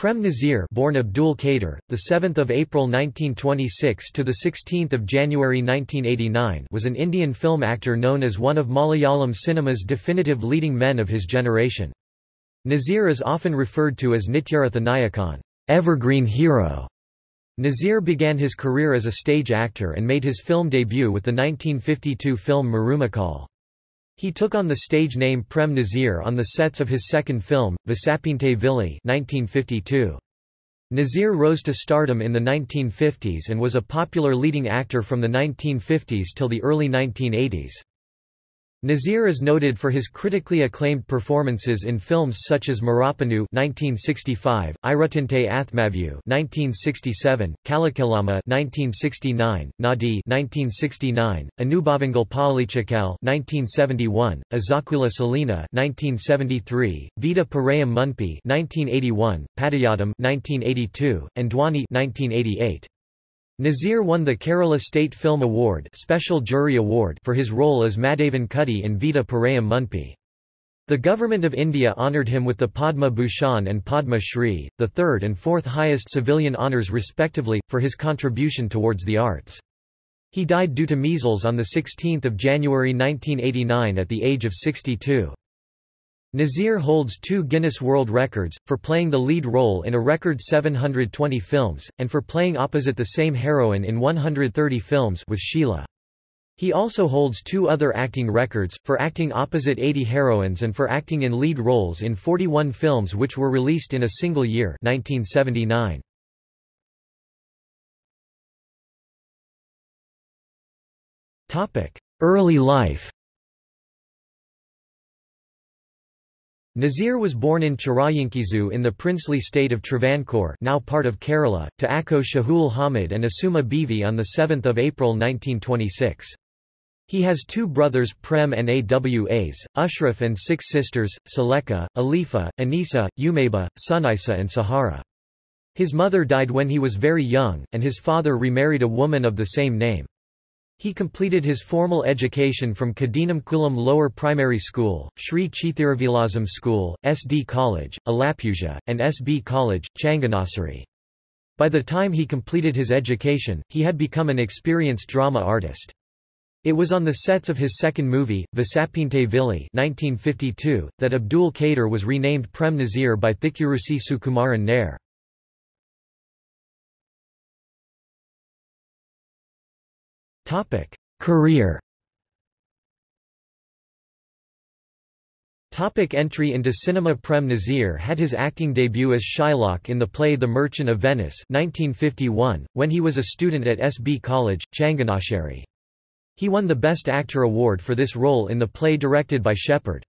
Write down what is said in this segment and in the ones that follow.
Prem Nazir, born Abdul Kader, the 7th of April 1926 to the 16th of January 1989, was an Indian film actor known as one of Malayalam cinema's definitive leading men of his generation. Nazir is often referred to as Nityaratha Nayakan, evergreen hero. Nazir began his career as a stage actor and made his film debut with the 1952 film Marumakal. He took on the stage name Prem Nazir on the sets of his second film, Visapinte Vili 1952. Nazir rose to stardom in the 1950s and was a popular leading actor from the 1950s till the early 1980s. Nazir is noted for his critically acclaimed performances in films such as Marapanu (1965), Irutinte Athmavu (1967), Kalakalama (1969), Nadi (1969), Anubhavangal Palichakal (1971), Azakula Salina (1973), Vida Parayam Munpi (1981), Padayadam (1982), and Dhwani (1988). Nazir won the Kerala State Film Award Special Jury Award for his role as Madhavan Kutty in Vida Parayam Munpi. The Government of India honoured him with the Padma Bhushan and Padma Shri, the third and fourth highest civilian honours respectively, for his contribution towards the arts. He died due to measles on 16 January 1989 at the age of 62. Nazir holds two Guinness World Records, for playing the lead role in a record 720 films, and for playing opposite the same heroine in 130 films with Sheila. He also holds two other acting records, for acting opposite 80 heroines and for acting in lead roles in 41 films which were released in a single year 1979. Early life Nazir was born in Chirayinkeezhu in the princely state of Travancore now part of Kerala, to Akko Shahul Hamid and Asuma Bivi on 7 April 1926. He has two brothers Prem Nawas, Ashraf and six sisters, Saleka, Alifa, Anisa, Umeba, Sunisa and Sahara. His mother died when he was very young, and his father remarried a woman of the same name. He completed his formal education from Kadinamkulam Lower Primary School, Sri Chithiravilasam School, SD College, Alappuzha, and SB College, Changanassery. By the time he completed his education, he had become an experienced drama artist. It was on the sets of his second movie, Visapinte Vili 1952, that Abdul Kader was renamed Prem Nazir by Thikkurissy Sukumaran Nair. 'Career Topic entry into cinema Prem Nazir had his acting debut as Shylock in the play The Merchant of Venice 1951, when he was a student at SB College, Changanassery. He won the Best Actor award for this role in the play directed by Shepard.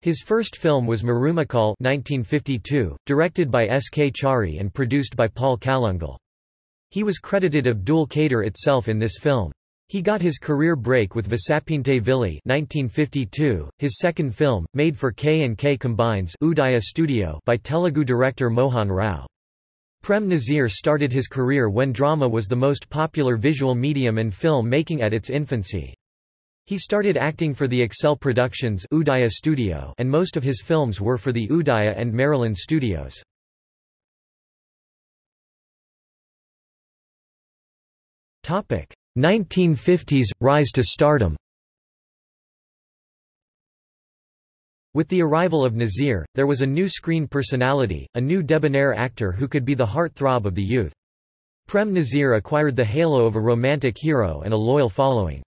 His first film was Marumakal 1952, directed by S. K. Chari and produced by Paul Kalungal. He was credited Abdul Kader itself in this film. He got his career break with Visapinte Vili 1952, his second film, made for K&K Combines Udaya Studio by Telugu director Mohan Rao. Prem Nazir started his career when drama was the most popular visual medium in film making at its infancy. He started acting for the Excel Productions Udaya Studio and most of his films were for the Udaya and Merryland studios. Topic: 1950s – Rise to stardom With the arrival of Nazir, there was a new screen personality, a new debonair actor who could be the heart-throb of the youth. Prem Nazir acquired the halo of a romantic hero and a loyal following.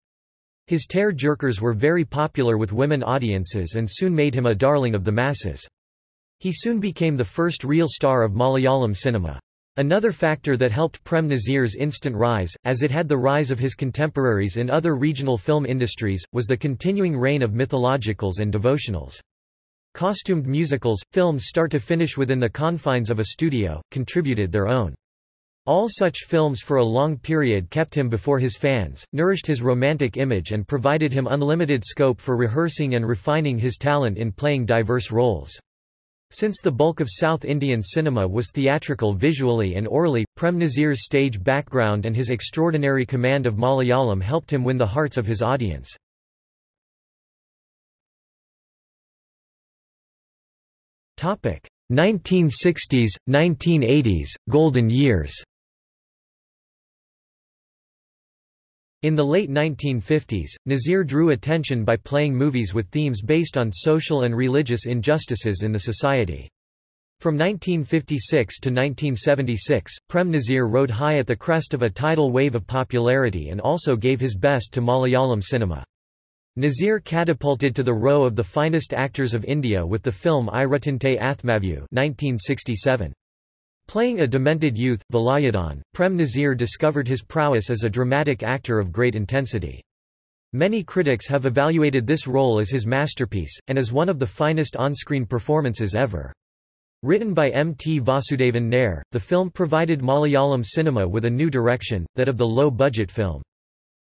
His tear-jerkers were very popular with women audiences and soon made him a darling of the masses. He soon became the first real star of Malayalam cinema. Another factor that helped Prem Nazir's instant rise, as it had the rise of his contemporaries in other regional film industries, was the continuing reign of mythologicals and devotionals. Costumed musicals, films start to finish within the confines of a studio, contributed their own. All such films for a long period kept him before his fans, nourished his romantic image and provided him unlimited scope for rehearsing and refining his talent in playing diverse roles. Since the bulk of South Indian cinema was theatrical visually and orally, Prem Nazir's stage background and his extraordinary command of Malayalam helped him win the hearts of his audience. Topic: 1960s, 1980s, Golden Years In the late 1950s, Nazir drew attention by playing movies with themes based on social and religious injustices in the society. From 1956 to 1976, Prem Nazir rode high at the crest of a tidal wave of popularity and also gave his best to Malayalam cinema. Nazir catapulted to the row of the finest actors of India with the film Iratinte Athmavu 1967. Playing a demented youth, Velayudhan, Prem Nazir discovered his prowess as a dramatic actor of great intensity. Many critics have evaluated this role as his masterpiece, and as one of the finest on-screen performances ever. Written by M. T. Vasudevan Nair, the film provided Malayalam cinema with a new direction, that of the low-budget film.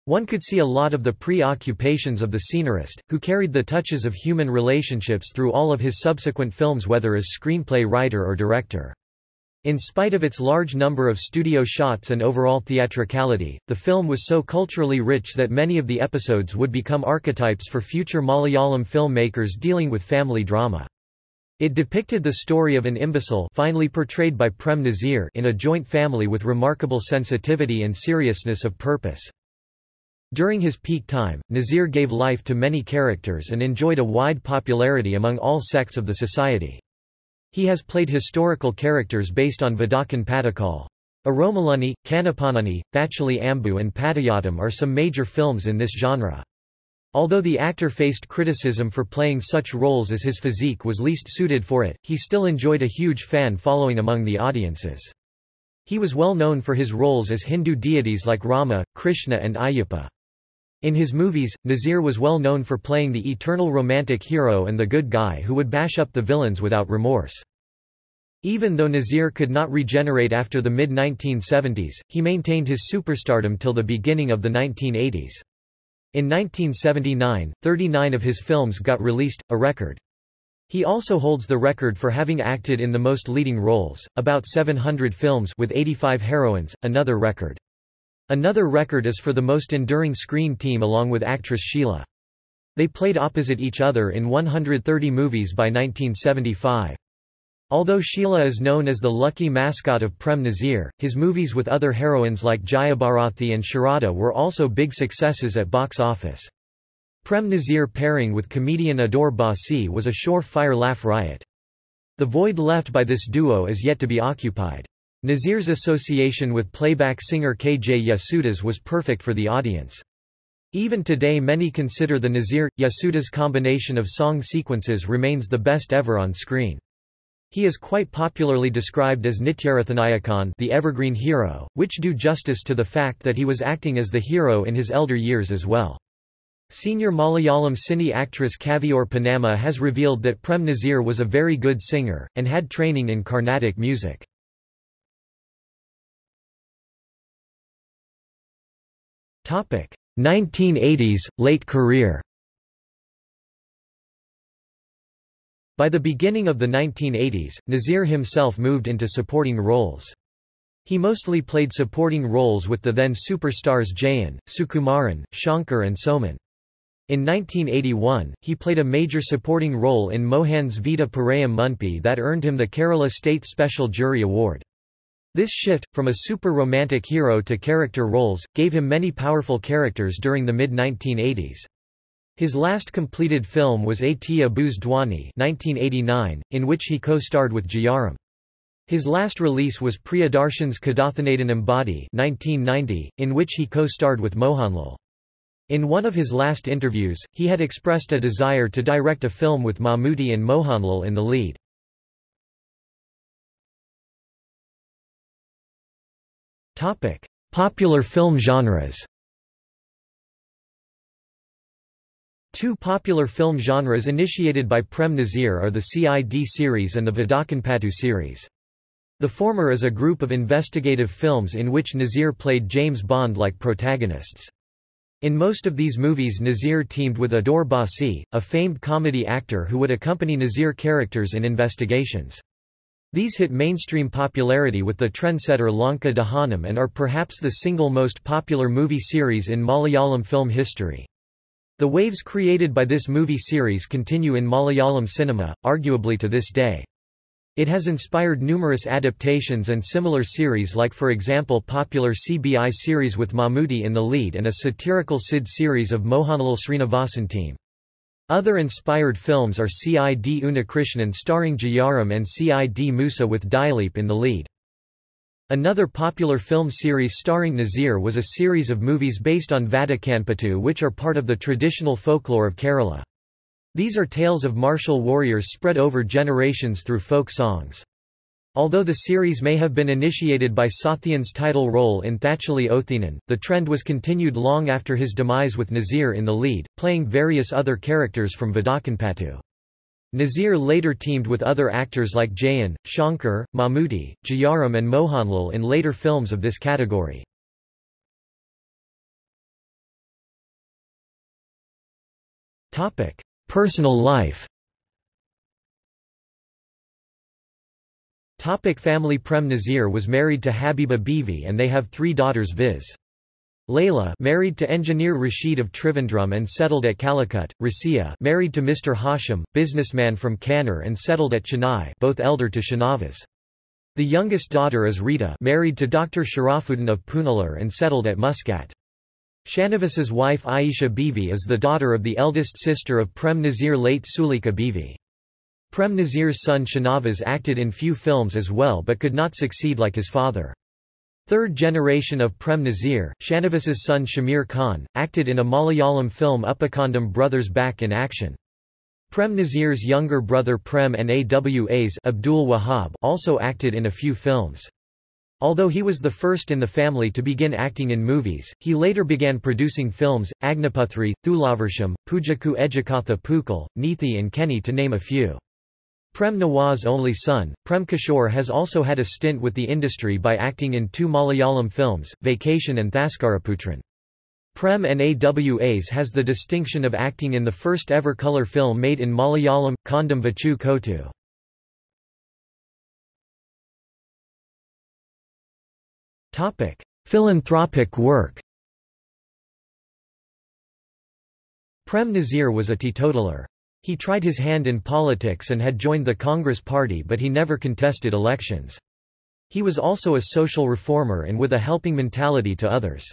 One could see a lot of the preoccupations of the scenarist, who carried the touches of human relationships through all of his subsequent films whether as screenplay writer or director. In spite of its large number of studio shots and overall theatricality, the film was so culturally rich that many of the episodes would become archetypes for future Malayalam filmmakers dealing with family drama. It depicted the story of an imbecile finally portrayed by Prem Nazir in a joint family with remarkable sensitivity and seriousness of purpose. During his peak time, Nazir gave life to many characters and enjoyed a wide popularity among all sects of the society. He has played historical characters based on Vadakan Padakal. Aromaluni, Kanapanani, Thacholi Ambu and Patayattam are some major films in this genre. Although the actor faced criticism for playing such roles as his physique was least suited for it, he still enjoyed a huge fan following among the audiences. He was well known for his roles as Hindu deities like Rama, Krishna and Ayyappa. In his movies, Nazir was well known for playing the eternal romantic hero and the good guy who would bash up the villains without remorse. Even though Nazir could not regenerate after the mid-1970s, he maintained his superstardom till the beginning of the 1980s. In 1979, 39 of his films got released, a record. He also holds the record for having acted in the most leading roles, about 700 films with 85 heroines, another record. Another record is for the most enduring screen team along with actress Sheila. They played opposite each other in 130 movies by 1975. Although Sheila is known as the lucky mascot of Prem Nazir, his movies with other heroines like Jayabharathi and Sharada were also big successes at box office. Prem Nazir pairing with comedian Adoor Bhasi was a sure-fire laugh riot. The void left by this duo is yet to be occupied. Nazir's association with playback singer K. J. Yesudas was perfect for the audience. Even today many consider the Nazir-Yesudas combination of song sequences remains the best ever on screen. He is quite popularly described as Nityarathnayakon the evergreen hero, which do justice to the fact that he was acting as the hero in his elder years as well. Senior Malayalam cine actress Kaviyoor Ponnamma has revealed that Prem Nazir was a very good singer, and had training in Carnatic music. 1980s, late career By the beginning of the 1980s, Nazir himself moved into supporting roles. He mostly played supporting roles with the then superstars Jayan, Sukumaran, Shankar and Soman. In 1981, he played a major supporting role in Mohan's Vida Parayam Munpi that earned him the Kerala State Special Jury Award. This shift, from a super-romantic hero to character roles, gave him many powerful characters during the mid-1980s. His last completed film was A.T. Abu's Dhwani 1989, in which he co-starred with Jayaram. His last release was Priyadarshan's Kadathanadan Ambadi 1990, in which he co-starred with Mohanlal. In one of his last interviews, he had expressed a desire to direct a film with Mammootty and Mohanlal in the lead. Topic: Popular film genres. Two popular film genres initiated by Prem Nazir are the CID series and the Vadakanpattu series. The former is a group of investigative films in which Nazir played James Bond-like protagonists. In most of these movies Nazir teamed with Adoor Bhasi, a famed comedy actor who would accompany Nazir characters in investigations. These hit mainstream popularity with the trendsetter Lanka Dahanam and are perhaps the single most popular movie series in Malayalam film history. The waves created by this movie series continue in Malayalam cinema, arguably to this day. It has inspired numerous adaptations and similar series like for example popular CBI series with Mammootty in the lead and a satirical Sid series of Mohanlal Srinivasan team. Other inspired films are Cid Unnikrishnan starring Jayaram and Cid Musa with Dileep in the lead. Another popular film series starring Nazir was a series of movies based on Vadakanpattu which are part of the traditional folklore of Kerala. These are tales of martial warriors spread over generations through folk songs. Although the series may have been initiated by Sathyan's title role in Thacholi Othenan, the trend was continued long after his demise with Nazir in the lead, playing various other characters from Vadakanpattu. Nazir later teamed with other actors like Jayan, Shankar, Mammootty, Jayaram and Mohanlal in later films of this category. Personal life Topic family Prem Nazir was married to Habiba Bivi and they have three daughters viz. Layla married to engineer Rashid of Trivandrum and settled at Calicut, Rasia married to Mr. Hashim, businessman from Kannur and settled at Chennai both elder to Shanavas. The youngest daughter is Rita married to Dr. Sharafuddin of Punalur and settled at Muscat. Shanavas's wife Aisha Bivi is the daughter of the eldest sister of Prem Nazir late Sulika Bivi. Prem Nazir's son Shanavas acted in few films as well but could not succeed like his father. Third generation of Prem Nazir, Shanavas's son Shamir Khan, acted in a Malayalam film Uppakandam Brothers Back in Action. Prem Nazir's younger brother Prem Nawas Abdul Wahab also acted in a few films. Although he was the first in the family to begin acting in movies, he later began producing films, Agniputhri, Thulavarsham, Pujaku Ejikatha Pukal, Neethi and Kenny to name a few. Prem Nawaz's only son, Prem Kishore has also had a stint with the industry by acting in two Malayalam films, Vacation and Thaskaraputran. Prem Nawas has the distinction of acting in the first ever colour film made in Malayalam, Kondam Vachu Kotu. Philanthropic work. Prem Nazir was a teetotaler. He tried his hand in politics and had joined the Congress Party but he never contested elections. He was also a social reformer and with a helping mentality to others.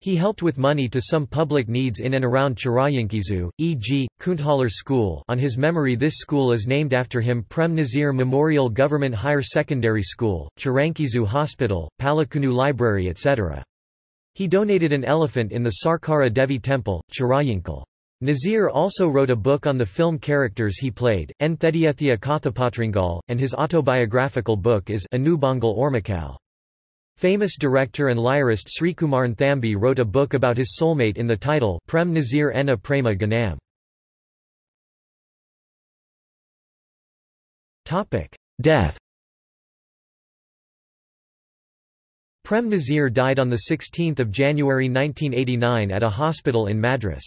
He helped with money to some public needs in and around Chirayankizu, e.g., Kunthalar School on his memory this school is named after him Prem Nazir Memorial Government Higher Secondary School, Chirankizu Hospital, Palakunu Library etc. He donated an elephant in the Sarkara Devi Temple, Chirayankal. Nazir also wrote a book on the film characters he played, Enthediethia Kathapatringal, and his autobiographical book is Anubangal Ormakal. Famous director and lyrist Srikumaran Thambi wrote a book about his soulmate in the title Prem Nazir Enna Prema Ganam. Death Prem Nazir died on 16 January 1989 at a hospital in Madras.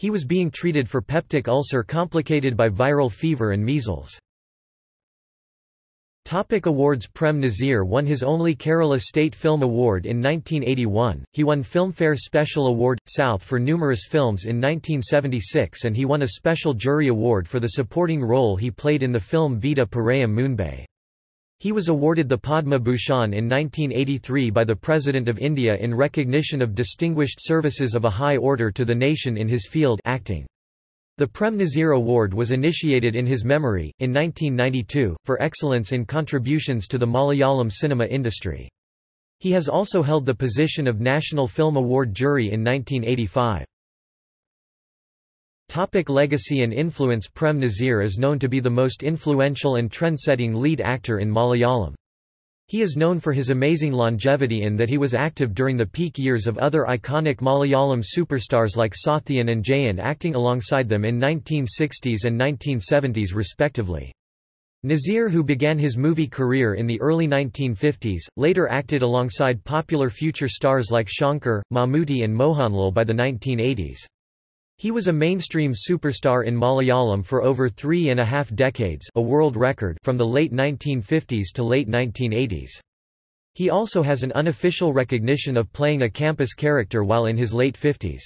He was being treated for peptic ulcer complicated by viral fever and measles. Topic awards Prem Nazir won his only Kerala State Film Award in 1981, he won Filmfare Special Award, South for numerous films in 1976 and he won a Special Jury Award for the supporting role he played in the film Vida Parayam Moonbay. He was awarded the Padma Bhushan in 1983 by the President of India in recognition of distinguished services of a high order to the nation in his field acting. The Prem Nazir Award was initiated in his memory, in 1992, for excellence in contributions to the Malayalam cinema industry. He has also held the position of National Film Award jury in 1985. Topic legacy and influence Prem Nazir is known to be the most influential and trend-setting lead actor in Malayalam. He is known for his amazing longevity in that he was active during the peak years of other iconic Malayalam superstars like Sathyan and Jayan acting alongside them in 1960s and 1970s respectively. Nazir who began his movie career in the early 1950s, later acted alongside popular future stars like Shankar, Mammootty and Mohanlal by the 1980s. He was a mainstream superstar in Malayalam for over three and a half decades a world record from the late 1950s to late 1980s. He also has an unofficial recognition of playing a campus character while in his late 50s.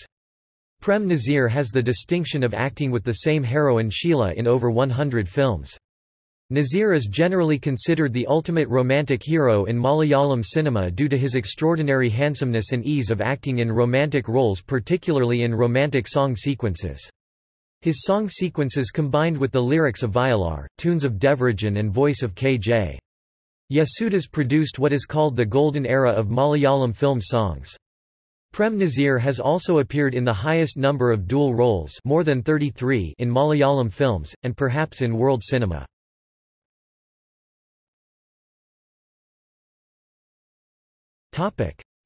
Prem Nazir has the distinction of acting with the same heroine Sheila in over 100 films. Nazir is generally considered the ultimate romantic hero in Malayalam cinema due to his extraordinary handsomeness and ease of acting in romantic roles particularly in romantic song sequences. His song sequences combined with the lyrics of Vayalar, tunes of Devarajan and voice of K.J. Yesudas produced what is called the golden era of Malayalam film songs. Prem Nazir has also appeared in the highest number of dual roles more than 33 in Malayalam films, and perhaps in world cinema.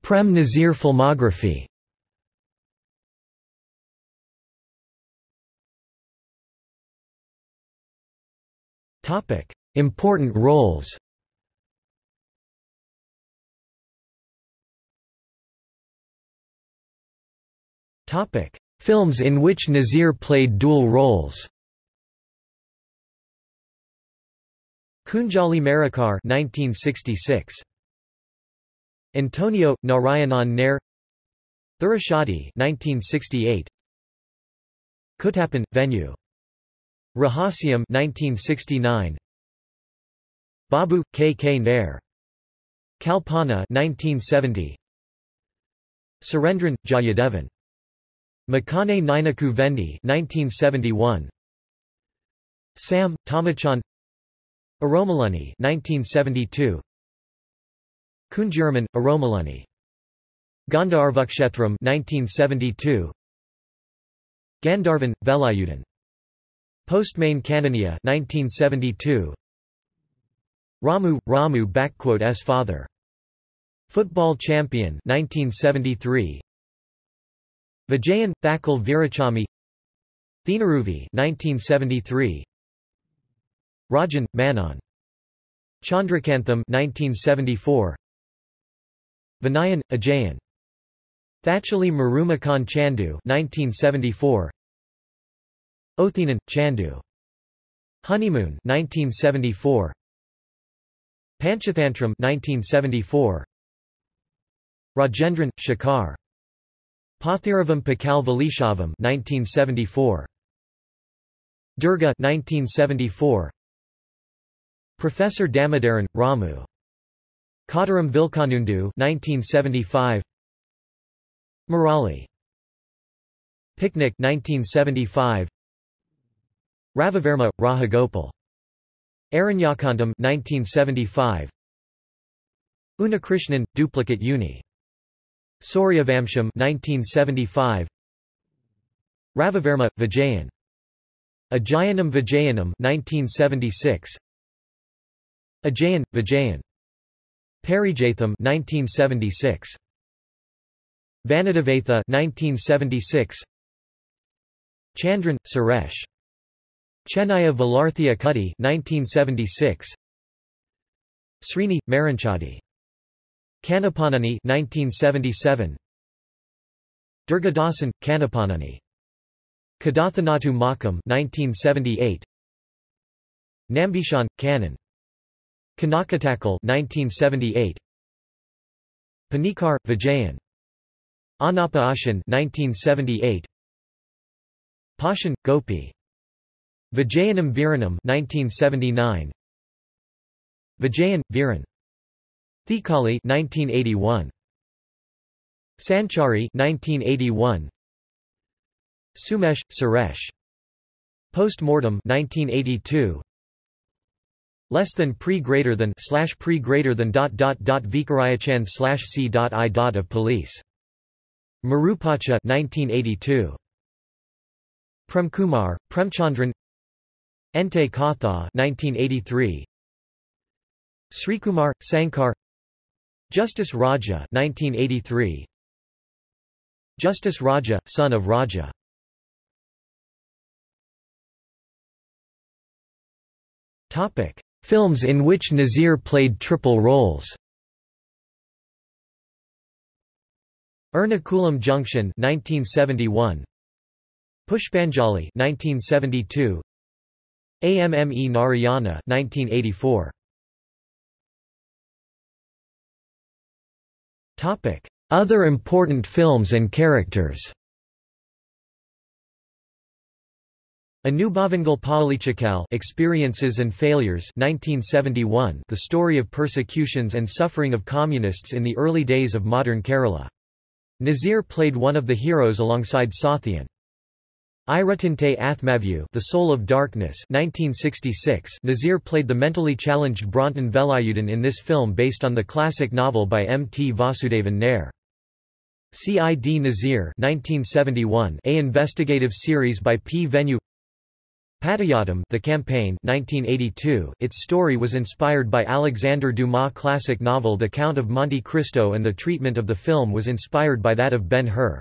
Prem Nazir filmography. Topic: Important roles. Topic: Films in which Nazir played dual roles. Kunjali Marakkar 1966 Antonio Narayanan Nair. Thurashadi 1968 Kuttappan Venue. Rahasyam 1969 Babu K K Nair. Kalpana 1970 Surendran Jayadevan. Makane Ninaku Vendi 1971 Sam Tamachan. Aromalani 1972 Kunjuraman, Aromalani. Gandharvakshetram 1972. Gandharvan, Velayudan. Postmain Kananiya 1972. Ramu, Ramu S father. Football champion 1973. Vijayan, Thakal Virachami Thinaruvi 1973. Rajan, Manon. Chandrakantham 1974. Vinayan, Ajayan. Thacholi Marumakan Chandu 1974. Othinan, Chandu. Honeymoon 1974. Panchathantram 1974. Rajendran, Shakar. Pathiravam Pakal Valishavam 1974. Durga 1974. Professor Damodaran, Ramu Kottaram Vilkanundu 1975 Murali Picnic 1975 Ravivarma Rahagopal. Aranyakantam 1975 Unakrishnan duplicate uni. Soryavamsham 1975 Ravivarma Vijayan. Ajayanam Vijayanam 1976 Ajayan Vijayan Parijatham 1976 Vanadavatha 1976 Chandran Suresh. Chennaya Valarthia Kutty 1976 Srini Maranchadi. Kanapanani 1977 Durgadasan Kanapanani. Kadathanatu Makam 1978 Nambishan Canon Kanakatakal 1978 Panikar Vijayan. Anapa Ashan 1978 Pashan Gopi. Vijayanam Viranam 1979 Vijayan Viran. Thikali 1981 Sanchari 1981 Sumesh Suresh. Postmortem 1982 less than pre greater than slash pre greater than dot dot dot Vikarayachan slash c dot i dot of police. Marupacha 1982. Premkumar, Premchandran Ente Katha 1983. Srikumar, Sankar Justice Raja 1983. Justice Raja, son of Raja Topic Films in which Nazir played triple roles. Ernakulam Junction 1971 Pushpanjali 1972 AMME Narayana 1984 Topic. Other important films and characters Anubavangal Palichakal Experiences and Failures 1971 The story of persecutions and suffering of communists in the early days of modern Kerala. Nazir played one of the heroes alongside Sathyan. Iratinte Athmavyu The Soul of Darkness 1966 Nazir played the mentally challenged Bronton Velayudan in this film based on the classic novel by M. T. Vasudevan Nair. C.I.D. Nazir 1971 A investigative series by P. Venu Patayattam The Campaign 1982 Its story was inspired by Alexandre Dumas' classic novel The Count of Monte Cristo and the treatment of the film was inspired by that of Ben-Hur.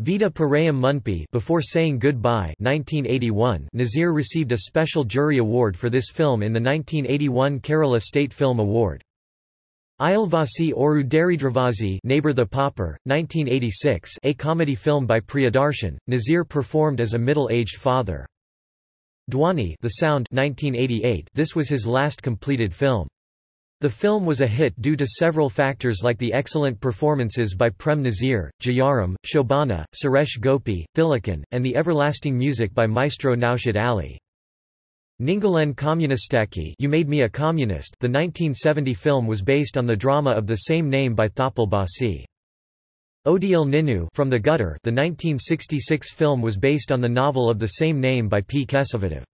Vida Parayam Munpi Before Saying Goodbye 1981 Nazir received a special jury award for this film in the 1981 Kerala State Film Award. Ayalvasi Oru Daridravasi Neighbor the Pauper, 1986 a comedy film by Priyadarshan, Nazir performed as a middle-aged father. Dhwani The Sound 1988 this was his last completed film. The film was a hit due to several factors like the excellent performances by Prem Nazir, Jayaram, Shobana, Suresh Gopi, Thilakan, and the everlasting music by maestro Naushad Ali. Ningalen Communistaki You Made Me a Communist The 1970 film was based on the drama of the same name by Thoppil Bhasi. Odayil Ninnu From the Gutter The 1966 film was based on the novel of the same name by P. Kesavadev.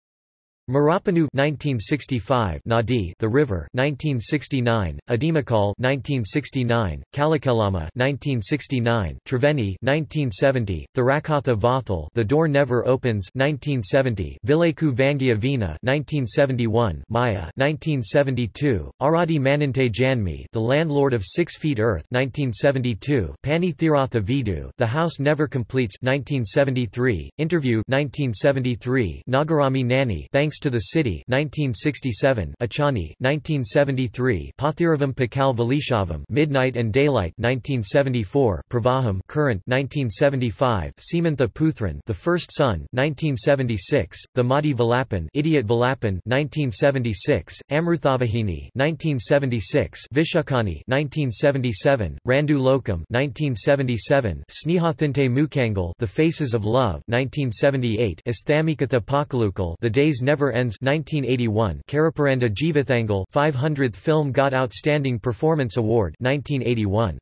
Marapanu 1965 Nadi The River 1969 Adimakal 1969 Kalakelama 1969 Triveni 1970 Thirakatha Vathal The Door Never Opens 1970 Vileku Vangia Vina 1971 Maya 1972 Aradi Manante Janmi The Landlord of Six Feet Earth 1972 Pani Thiratha Vidu The House Never Completes 1973 Interview 1973 Nagarami Nani Thanks to the City 1967 Achani 1973 Pathiravam Pakal Valishavam Midnight and Daylight 1974 Pravaham Current 1975 Simantha Puthran The First Son 1976 The Madi Valapan Idiot Valapan 1976 Amruthavahini 1976 Vishakani 1977 Randu Lokam 1977 Snehathinte Mukangal The Faces of Love 1978 Asthamikatha Pakalukal The Days Never Ends 1981 Karaparanda Jeevathangal 500th film got Outstanding Performance Award 1981